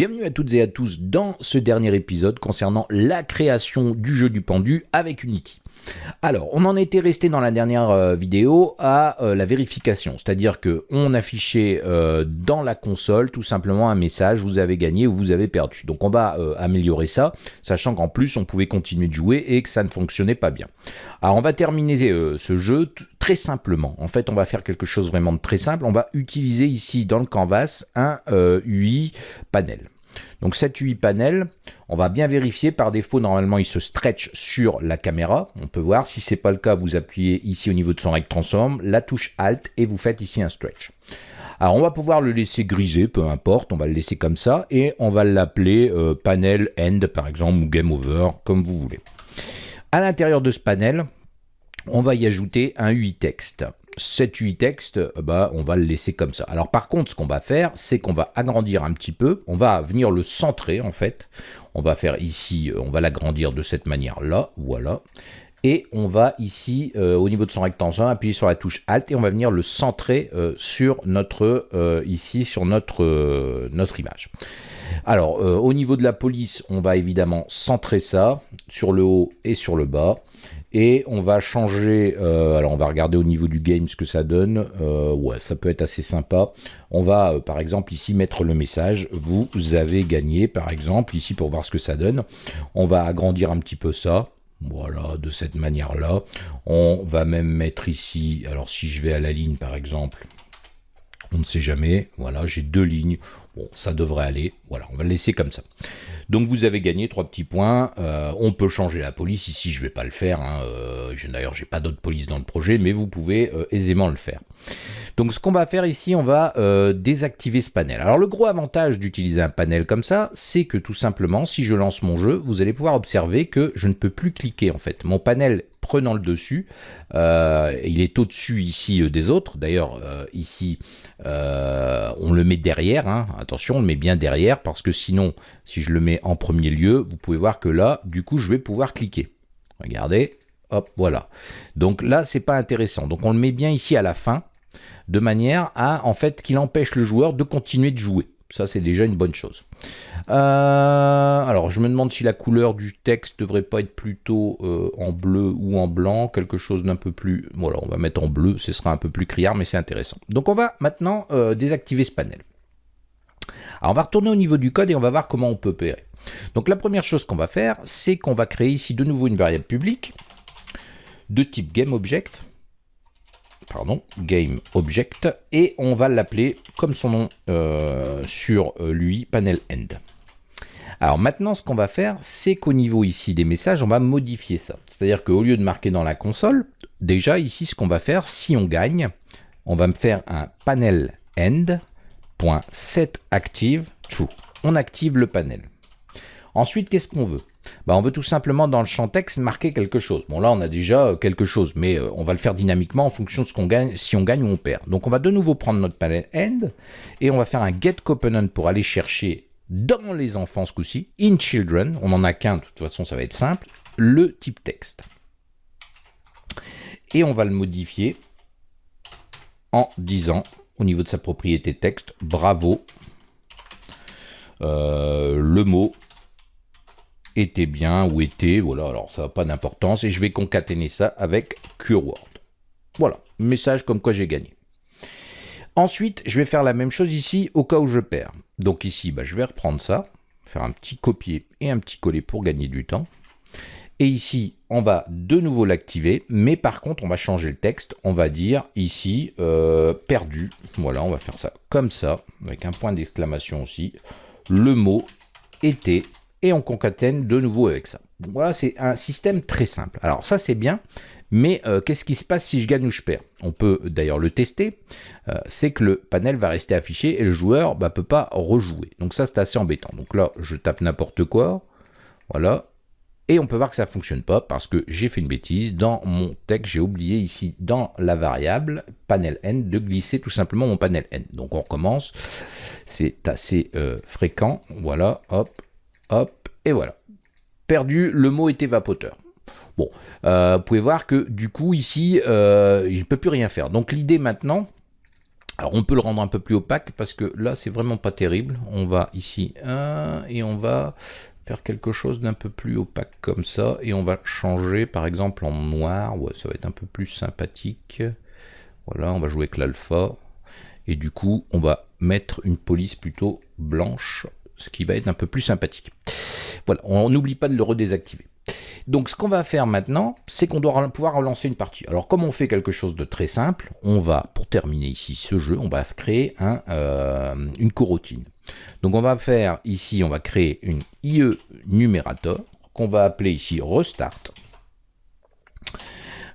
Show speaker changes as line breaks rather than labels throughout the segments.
Bienvenue à toutes et à tous dans ce dernier épisode concernant la création du jeu du pendu avec Unity. Alors, on en était resté dans la dernière euh, vidéo à euh, la vérification, c'est-à-dire que on affichait euh, dans la console tout simplement un message, vous avez gagné ou vous avez perdu. Donc on va améliorer ça, sachant qu'en plus on pouvait continuer de jouer et que ça ne fonctionnait pas bien. Alors on va terminer ce jeu très simplement. En fait, on va faire quelque chose vraiment de très simple. On va utiliser ici dans le canvas un UI panel. Donc cet UI panel, on va bien vérifier. Par défaut, normalement, il se stretch sur la caméra. On peut voir. Si ce n'est pas le cas, vous appuyez ici au niveau de son rect transform, la touche Alt et vous faites ici un stretch. Alors on va pouvoir le laisser griser, peu importe, on va le laisser comme ça, et on va l'appeler euh, panel end par exemple, ou game over, comme vous voulez. À l'intérieur de ce panel, on va y ajouter un UI texte cet UI texte, bah, on va le laisser comme ça. Alors par contre, ce qu'on va faire, c'est qu'on va agrandir un petit peu, on va venir le centrer en fait. On va faire ici, euh, on va l'agrandir de cette manière-là, voilà. Et on va ici, euh, au niveau de son rectangle, appuyer sur la touche Alt et on va venir le centrer euh, sur ici, sur notre image. Alors, au niveau de la police, on va évidemment centrer ça sur le haut et sur le bas. Et on va changer, euh, alors on va regarder au niveau du game ce que ça donne. Euh, ouais, ça peut être assez sympa. On va euh, par exemple ici mettre le message, vous avez gagné par exemple, ici pour voir ce que ça donne. On va agrandir un petit peu ça. Voilà, de cette manière-là. On va même mettre ici, alors si je vais à la ligne par exemple, on ne sait jamais. Voilà, j'ai deux lignes. Bon, ça devrait aller. Voilà, on va le laisser comme ça. Donc vous avez gagné trois petits points. Euh, on peut changer la police. Ici, je ne vais pas le faire. Hein. Euh, d'ailleurs, j'ai pas d'autre police dans le projet, mais vous pouvez euh, aisément le faire. Donc ce qu'on va faire ici, on va désactiver ce panel. Alors le gros avantage d'utiliser un panel comme ça, c'est que tout simplement, si je lance mon jeu, vous allez pouvoir observer que je ne peux plus cliquer en fait. Mon panel prenant le dessus. il est au-dessus ici des autres. D'ailleurs, ici, on le met derrière. Hein. Attention, on le met bien derrière parce que sinon, si je le mets en premier lieu, vous pouvez voir que là, du coup, je vais pouvoir cliquer. Regardez, hop, voilà. Donc là, c'est pas intéressant. Donc on le met bien ici à la fin, de manière à, en fait, qu'il empêche le joueur de continuer de jouer. Ça, c'est déjà une bonne chose. Euh, alors, je me demande si la couleur du texte devrait pas être plutôt euh, en bleu ou en blanc, quelque chose d'un peu plus... Voilà, on va mettre en bleu, ce sera un peu plus criard, mais c'est intéressant. Donc, on va maintenant euh, désactiver ce panel. Alors on va retourner au niveau du code et on va voir comment on peut opérer. Donc la première chose qu'on va faire, c'est qu'on va créer ici de nouveau une variable publique de type GameObject, pardon, GameObject, et on va l'appeler comme son nom euh, sur euh, lui, panelEnd. Alors maintenant, ce qu'on va faire, c'est qu'au niveau ici des messages, on va modifier ça. C'est-à-dire qu'au lieu de marquer dans la console, déjà ici, ce qu'on va faire, si on gagne, on va me faire un panelEnd .setActive true. On active le panel. Ensuite, qu'est-ce qu'on veut? Bah, On veut tout simplement dans le champ texte marquer quelque chose. Bon là, on a déjà euh, quelque chose, mais euh, on va le faire dynamiquement en fonction de ce qu'on gagne, si on gagne ou on perd. Donc on va de nouveau prendre notre panel end et on va faire un get component pour aller chercher dans les enfants ce coup-ci, in children, on n'en a qu'un, de toute façon ça va être simple, le type texte. Et on va le modifier en disant au niveau de sa propriété texte, bravo, euh, le mot était bien ou était, voilà, alors ça n'a pas d'importance, et je vais concaténer ça avec CureWord. Voilà, message comme quoi j'ai gagné. Ensuite, je vais faire la même chose ici au cas où je perds. Donc ici, bah, je vais reprendre ça, faire un petit copier et un petit coller pour gagner du temps. Et ici, on va de nouveau l'activer, mais par contre, on va changer le texte. On va dire ici, euh, perdu. Voilà, on va faire ça comme ça, avec un point d'exclamation aussi. Le mot était, et on concatène de nouveau avec ça. Voilà, c'est un système très simple. Alors ça, c'est bien, mais euh, qu'est-ce qui se passe si je gagne ou je perds? On peut d'ailleurs le tester. Euh, c'est que le panel va rester affiché et le joueur ne bah, peut pas rejouer. Donc ça, c'est assez embêtant. Donc là, je tape n'importe quoi. Voilà, et on peut voir que ça ne fonctionne pas parce que j'ai fait une bêtise. Dans mon texte, j'ai oublié ici dans la variable panel n de glisser tout simplement mon panel n. Donc on recommence. C'est assez euh, fréquent. Voilà, hop, et voilà. Perdu, le mot était vapoteur. Bon, euh, vous pouvez voir que du coup ici, euh, je ne peux plus rien faire. Donc l'idée maintenant, Alors on peut le rendre un peu plus opaque parce que là c'est vraiment pas terrible. On va ici et on va faire quelque chose d'un peu plus opaque comme ça et on va changer par exemple en noir. Ça va être un peu plus sympathique. Voilà, on va jouer avec l'alpha et du coup on va mettre une police plutôt blanche, ce qui va être un peu plus sympathique. Voilà, on n'oublie pas de le redésactiver. Donc ce qu'on va faire maintenant, c'est qu'on doit pouvoir relancer une partie. Alors comme on fait quelque chose de très simple, on va, pour terminer ici ce jeu, on va créer euh, une coroutine. Donc on va faire ici, on va créer une IE numérateur qu'on va appeler ici restart.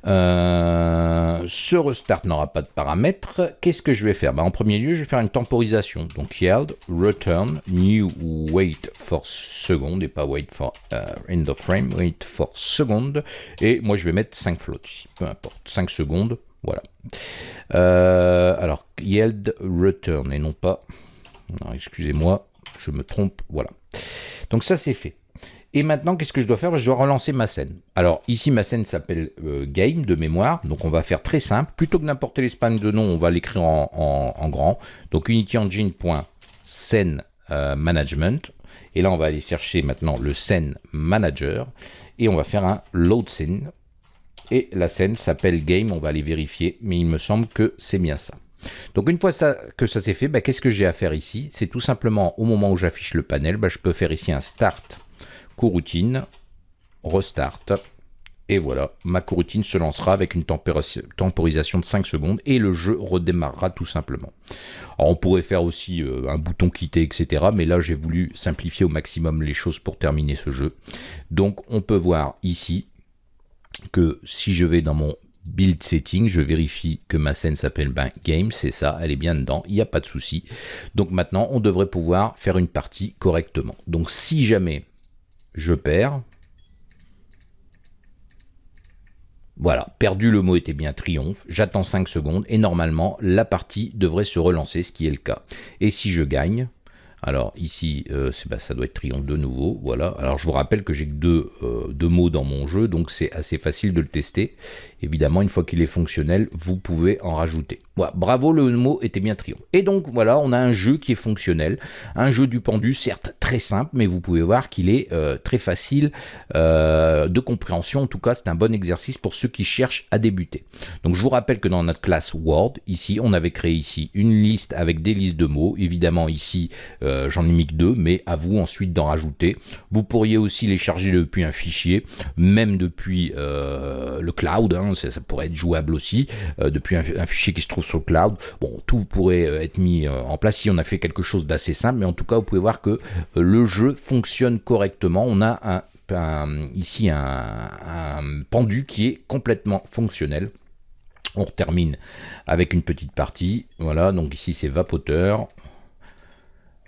Euh, ce restart n'aura pas de paramètres. Qu'est-ce que je vais faire? Ben, En premier lieu, je vais faire une temporisation. Donc yield, return, new wait for second, et pas wait for uh, end of frame, wait for seconde. Et moi, je vais mettre 5 floats ici, peu importe, 5 secondes, voilà. Euh, alors, yield, return, et non pas... Excusez-moi, je me trompe, voilà. Donc ça, c'est fait. Et maintenant, qu'est-ce que je dois faire? Je dois relancer ma scène. Alors ici, ma scène s'appelle euh, Game de mémoire. Donc on va faire très simple. Plutôt que d'importer l'espagne de nom, on va l'écrire en, grand. Donc unityengine.scene euh. Et là, on va aller chercher maintenant le scène manager. Et on va faire un load scene. Et la scène s'appelle Game. On va aller vérifier. Mais il me semble que c'est bien ça. Donc une fois que ça s'est fait, bah, qu'est-ce que j'ai à faire ici? C'est tout simplement au moment où j'affiche le panel, bah, je peux faire ici un Start coroutine, restart, et voilà, ma coroutine se lancera avec une temporisation de 5 secondes et le jeu redémarrera tout simplement. Alors on pourrait faire aussi euh, un bouton quitter, etc. Mais là j'ai voulu simplifier au maximum les choses pour terminer ce jeu. Donc on peut voir ici que si je vais dans mon build setting, je vérifie que ma scène s'appelle ben, game, c'est ça, elle est bien dedans, il n'y a pas de souci. Donc maintenant on devrait pouvoir faire une partie correctement. Donc si jamais je perds. Voilà, perdu le mot était bien triomphe, j'attends 5 secondes et normalement la partie devrait se relancer, ce qui est le cas. Et si je gagne, alors ici, euh, bah, ça doit être triomphe de nouveau, voilà. Alors je vous rappelle que j'ai que deux, euh, deux, mots dans mon jeu, donc c'est assez facile de le tester. Évidemment, une fois qu'il est fonctionnel, vous pouvez en rajouter. Bravo, le mot était bien triomphe. Et donc voilà, on a un jeu qui est fonctionnel, un jeu du pendu, certes très simple, mais vous pouvez voir qu'il est euh, très facile de compréhension. En tout cas, c'est un bon exercice pour ceux qui cherchent à débuter. Donc je vous rappelle que dans notre classe Word, ici, on avait créé ici une liste avec des listes de mots. Évidemment, ici, euh, j'en ai mis que deux, mais à vous ensuite d'en rajouter. Vous pourriez aussi les charger depuis un fichier, même depuis euh, le cloud, hein, ça, pourrait être jouable aussi, euh, depuis un, fichier qui se trouve sur cloud. Bon, tout pourrait être mis en place si on a fait quelque chose d'assez simple, mais en tout cas, vous pouvez voir que le jeu fonctionne correctement. On a ici un pendu qui est complètement fonctionnel. On termine avec une petite partie. Voilà, donc ici c'est vapoteur.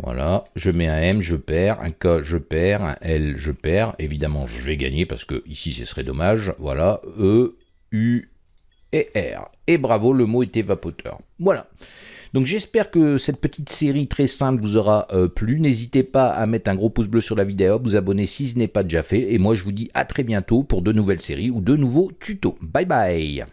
Voilà, je mets un M, je perds, un K, je perds, un L, je perds. Évidemment, je vais gagner parce que ici, ce serait dommage. Voilà, E, U et R. Et bravo, le mot était vapoteur. Voilà. Donc j'espère que cette petite série très simple vous aura euh, plu. N'hésitez pas à mettre un gros pouce bleu sur la vidéo, vous abonner si ce n'est pas déjà fait. Et moi, je vous dis à très bientôt pour de nouvelles séries ou de nouveaux tutos. Bye bye